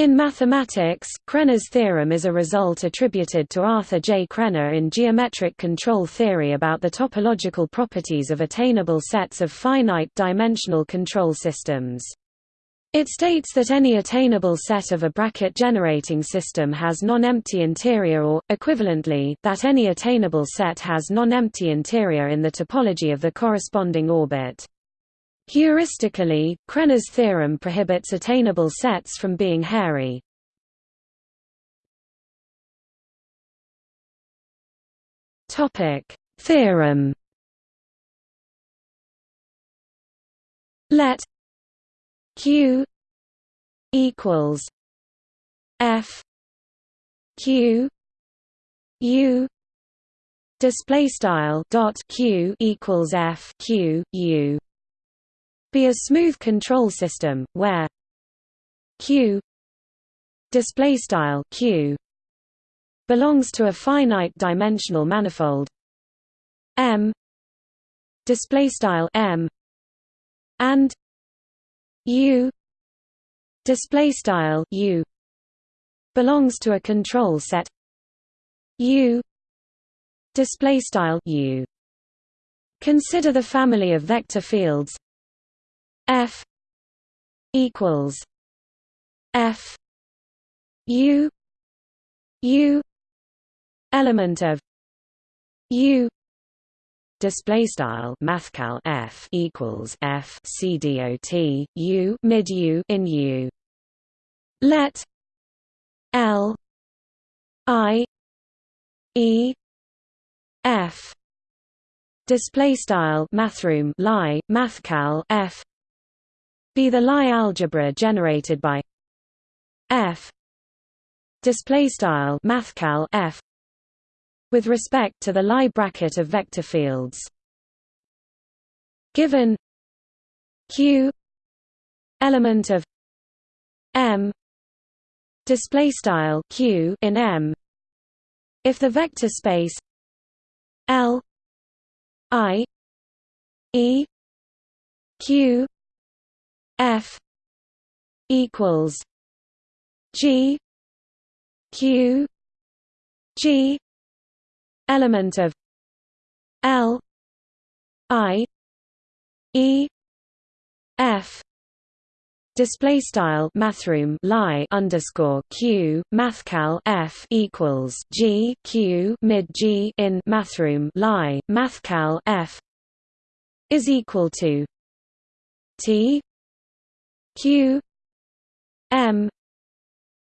In mathematics, Krener's theorem is a result attributed to Arthur J. Krenner in geometric control theory about the topological properties of attainable sets of finite-dimensional control systems. It states that any attainable set of a bracket-generating system has non-empty interior or, equivalently, that any attainable set has non-empty interior in the topology of the corresponding orbit. Heuristically, Krener's theorem prohibits attainable sets from being hairy. Topic: Theorem. Let Q equals F Q U display style dot Q equals F Q U be a smooth control system where q display style q belongs to a finite dimensional manifold. M display style m and u display style u belongs to a control set u display style u. Consider the family of vector fields F equals F U U element of U display style mathcal F equals F C D O T U mid U in U. Let L I E F display style mathroom lie mathcal F be the Lie algebra generated by f. Display style mathcal f with respect to the Lie bracket of vector fields. Given q element of m display style q in m. If the vector space l i e q F equals G Q G element of L I E F display style mathroom lie underscore q mathcal f equals g q mid g in mathroom lie mathcal f is equal to t q m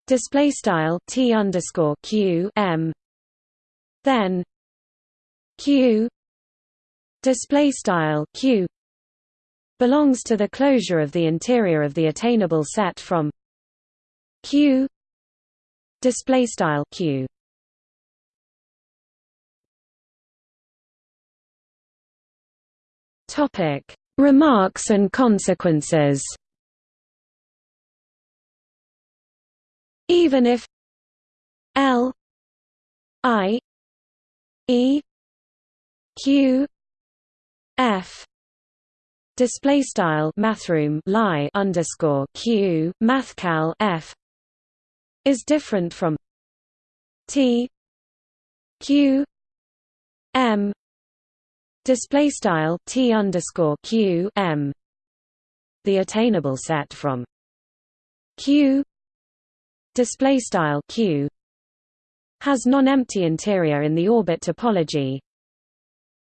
display style t underscore q m. Then q display style q belongs to the closure of the interior of the attainable set from q display style q. Topic remarks and consequences even if L I E Q F display style mathroom lie underscore Q mathcal F is different from T Q M display style T underscore Q M the attainable set from Q display style q has non-empty interior in the orbit topology.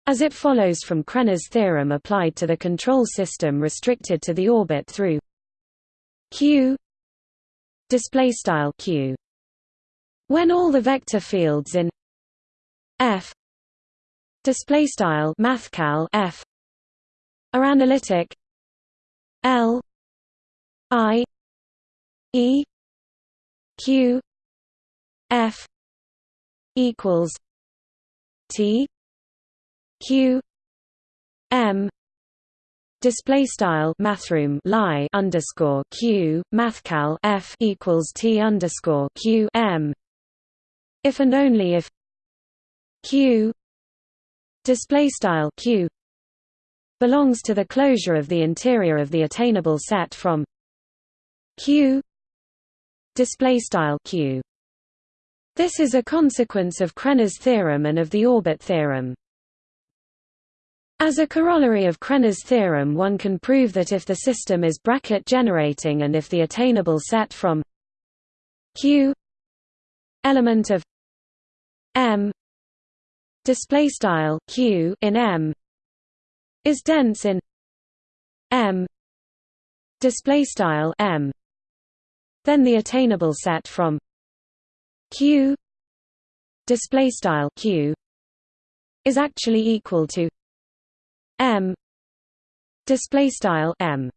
As it follows from Krener's theorem applied to the control system restricted to the orbit through q display style q. When all the vector fields in f display style mathcal f are analytic l i e q f equals t q m display style mathroom lie underscore q mathcal f equals t underscore q m. If and only if q display style q belongs to the closure of the interior of the attainable set from q display style q. This is a consequence of Krener's theorem and of the orbit theorem. As a corollary of Krener's theorem one can prove that if the system is bracket generating and if the attainable set from q element of m display style q in m is dense in m display style m then the attainable set from q display style q is actually equal to m display style m